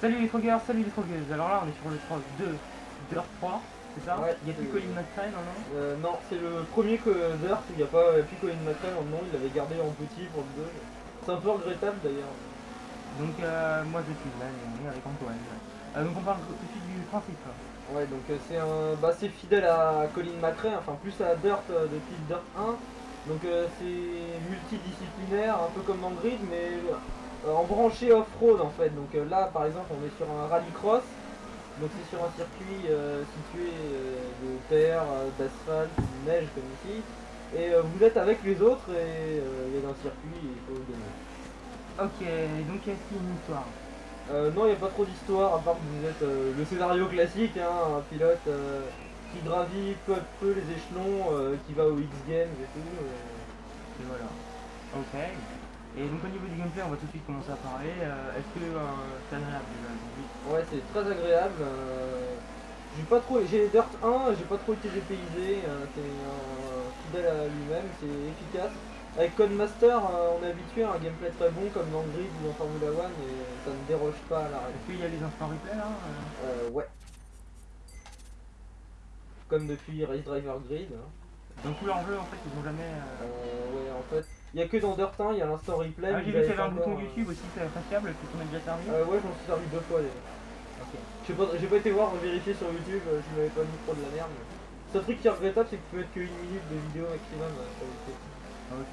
Salut les trogueurs, salut les trogueuses. Alors là, on est sur le 3 2 Dirt 3, c'est ça Ouais, Il y a plus Colin McRae, non, non Euh, non, c'est le premier que Dirt où il n'y a pas plus Colin McRae nom, il l'avait gardé en petit pour le 2. C'est un peu regrettable d'ailleurs. Donc euh, moi je suis là, on est avec Antoine. Euh, donc on parle tout de suite du principe. Ouais, donc euh, c'est un, bah, c'est fidèle à Colin McRae, enfin plus à Dirt euh, depuis Dirt 1. Donc c'est multidisciplinaire, un peu comme dans Grid, mais en branché off-road en fait. Donc euh, là, par exemple, on est sur un rallycross. Donc c'est sur un circuit euh, situé euh, de terre, euh, d'asphalte, de neige comme ici. Et euh, vous êtes avec les autres et euh, il y a un circuit et il faut gagner. Ok, donc est-ce qu'il y a une histoire? Euh, non, il n'y a pas trop d'histoire, à part que vous êtes euh, le scénario classique, hein, un pilote euh, qui gravit peu à peu les échelons, euh, qui va aux X Games et tout. euh. Et voilà. Ok. Et donc au niveau du gameplay, on va tout de suite commencer à parler. Euh, est-ce que euh, c'est agréable déjà Ouais, c'est très agréable. euh, j'ai pas trop, j'ai Dirt 1, j'ai pas trop été dépaysé, c'est fidèle à lui-même, c'est efficace. Avec Codemaster, euh, on est habitué à un gameplay très bon comme dans Grid ou dans Formula One et ça ne déroge pas à la règle. Est-ce qu'il y a les instants replay là euh ouais. Comme depuis Race Driver Grid. hein. Dans tous leurs jeux en fait, ils ont jamais. Euh, ouais, en fait, il y a que dans Dirt 1, il y a l'instant replay. Ah, j'ai vu qu'il y avait un bouton euh, YouTube aussi, c'est appréciable, tu m'as déjà servi Euh, ouais, je m'en suis servi deux fois déjà. Ok. J'ai pas, été voir, vérifier sur YouTube, euh, je m'avais pas mis trop de la merde. Mais... Le truc qui est regrettable, c'est que tu peux mettre que une minute de vidéo maximum euh, sur YouTube. Ah, ok.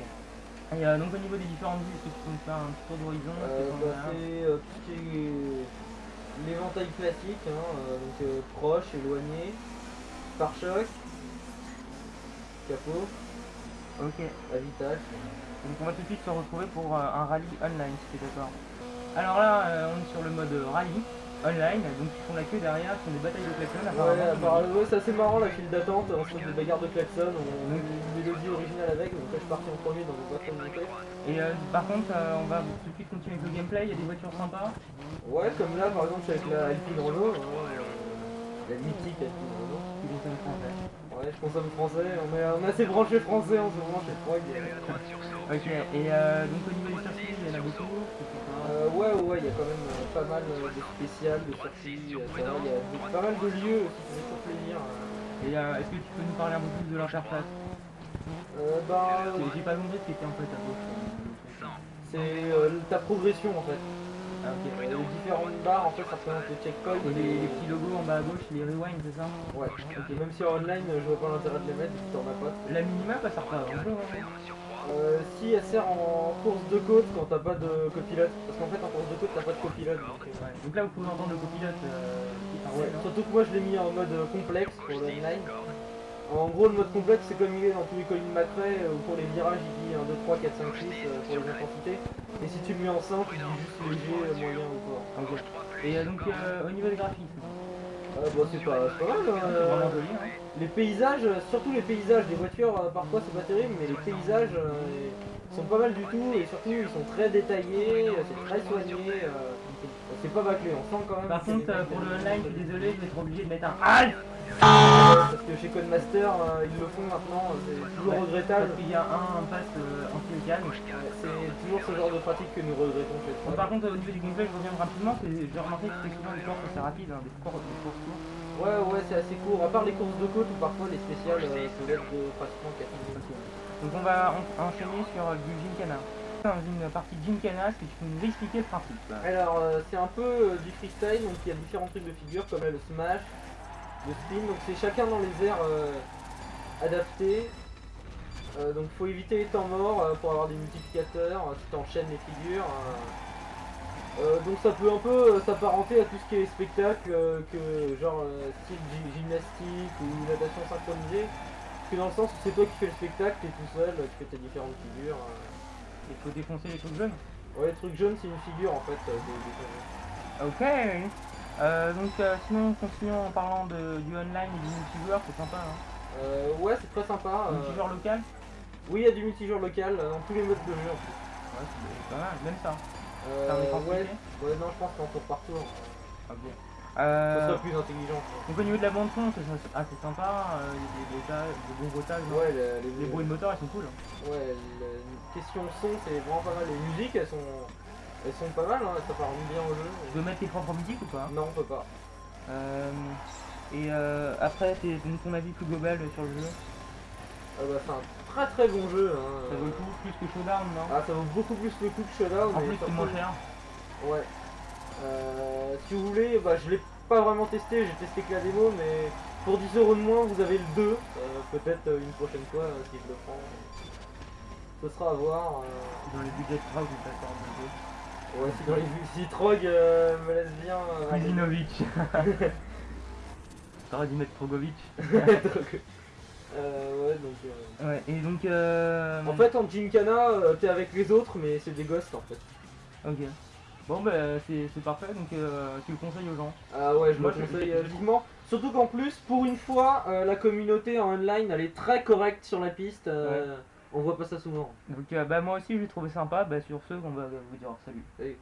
Et euh, donc au niveau des différentes vues, est-ce que tu peux me faire un petit tour d'horizon Euh, t'en bah, as c'est euh, tout ce qui est l'éventail classique, hein, euh, donc euh, proche, éloigné, pare-choc, capot, Ok. avitage. Donc on va tout de suite se retrouver pour euh, un rallye online, si tu es d'accord. Alors là, euh, on est sur le mode rallye online, donc ils font la queue derrière, ce sont des batailles de klaxons Ouais, apparemment. apparemment, ouais, c'est assez marrant la file d'attente, on se fait des bagarres de klaxon, on a une mélodie originale avec, donc là je suis parti en premier on pas trop monter. Et euh, par contre, euh, on va tout de suite continuer avec le gameplay, il y a des voitures sympas. Ouais, comme là par exemple suis avec la Alpine Renault, hein, la mythique Renault. qui consomment français. Ouais, je consomme français, on est, on est assez branché français en ce moment chez Frog. Ok, et euh, donc au niveau des circuits, il y en a beaucoup. c'est. Euh, ouais, ouais, il y a quand même euh, pas mal euh, de spéciales, de circuits, euh, il y a pas mal de lieux ça fait toujours plaisir. Et euh, est-ce que tu peux nous parler un peu plus de l'interface? Euh, bah, J'ai- pas compris ce qui était en fait à gauche. c'est ta progression en fait. Ah ok. Les différentes barres en fait ça représente les checkpoints. Et les, les petits logos en bas à gauche, les rewind, c'est ça Ouais, ok, même si en online je vois pas l'intérêt de les mettre t'en as pas. La minimap, elle sert pas à grand chose. Euh, si elle sert en course de côte quand t'as pas de copilote. Parce qu'en fait en course de côte t'as pas de copilote. Donc, euh, Ouais. Donc là, vous pouvez entendre le copilote euh, ouais. Surtout que moi je l'ai mis en mode complexe pour le online. En gros le mode complexe c'est comme il est dans tous les collines Macrae, où pour les virages il dit 1, 2, 3, 4, 5, 6 euh, pour les intensités. Et si tu le mets en simple il dit juste léger, euh, moyen ou fort. Et euh, donc, euh, au niveau des graphismes, Euh, bon c'est pas, c'est pas mal. hein, c'est euh, vraiment joli. Hein. Les paysages, euh, surtout les paysages des voitures, euh, parfois c'est pas terrible, mais les paysages euh, sont pas mal du tout et surtout ils sont très détaillés, euh, c'est très soigné, euh, c'est pas bâclé, on sent quand même. Par contre, euh, pour le online, je suis désolé, je vais être obligé de mettre un HALT Parce que chez Codemaster euh, ils le font maintenant, euh, c'est toujours regrettable. Parce qu'il y a un impasse euh, anti-mécane. Ouais, C'est toujours ce genre de pratique que nous regrettons chez Bon, par contre, au niveau du gameplay, je reviens rapidement. c'est- J'ai remarqué que c'était souvent des courses assez rapides, hein, des courses des courses courtes. Ouais, ouais, c'est assez court, à part les courses de côte où parfois les spéciales euh, peuvent être de pratiquement 4 minutes. Donc on va en- enchaîner sur euh, du Gymkhana. Dans une partie Gymkhana, est-ce que tu peux nous expliquer le principe? Alors, euh, c'est un peu euh, du freestyle, donc il y a différents trucs de figure comme là, le smash, le spin, donc c'est chacun dans les airs euh, adaptés. Euh, donc faut éviter les temps morts euh, pour avoir des multiplicateurs, euh, enchaînes les figures. donc ça peut un peu s'apparenter à tout ce qui est spectacle, que genre style gy- gymnastique ou natation synchronisée. Parce que dans le sens où c'est toi qui fais le spectacle, t'es tout seul, tu fais tes différentes figures. Il faut défoncer les trucs jaunes. Ouais, le truc jaune c'est une figure en fait. des- des- Ok. Euh, donc euh, sinon, continuons en parlant de, du online et du multijoueur, c'est sympa. Hein. Euh, ouais, c'est très sympa. euh. Multijoueur local? Oui, il y a du multijoueur local euh, dans tous les modes de jeu en plus. Ouais, c'est pas mal, même ça. Ouais, non, je pense qu'en tour par tour, Ok. ça serait plus intelligent. donc au niveau de la bande son, c'est assez sympa, il y a des bruitages, des bons hein. Ouais, le- les, Les bruits de moteur, ils sont cool. Ouais, le- question son, c'est vraiment pas mal. Les musiques, elles sont Elles sont pas mal, hein, ça part bien au jeu. Tu peux mettre tes propres musiques ou pas Non, on peut pas. Euh, Et euh, après, ton avis plus global sur le jeu. Ah bah, c'est un très très bon jeu. Hein. Ça vaut le coup plus que Showdown, non Ah, ça vaut beaucoup plus le coup que Showdown. En plus, c'est moins cher. Ouais. Euh, si vous voulez, bah, je l'ai pas vraiment testé, j'ai testé que la démo, mais pour 10 euros de moins, vous avez le 2. Euh, Peut-être euh, une prochaine fois, euh, si je le prends. Ce sera à voir. Dans les budgets de ou d'accord, Ouais, dans les... si Trog euh, me laisse bien. euh. Kuzinovic. T'aurais dû mettre Trogovic. Euh, ouais, donc. euh, Ouais, et donc. Euh... En fait, en Gincana, euh, t'es avec les autres, mais c'est des ghosts en fait. Ok. Bon, bah, c'est parfait, donc euh, tu le conseilles aux gens. Ah ouais, je Moi, le je- conseille euh, vivement. Surtout qu'en plus, pour une fois, euh, la communauté en online, elle est très correcte sur la piste. euh, On voit pas ça souvent. Donc, euh, bah, moi aussi, j'ai trouvé sympa. Bah, sur ce, on va vous dire salut. Salut.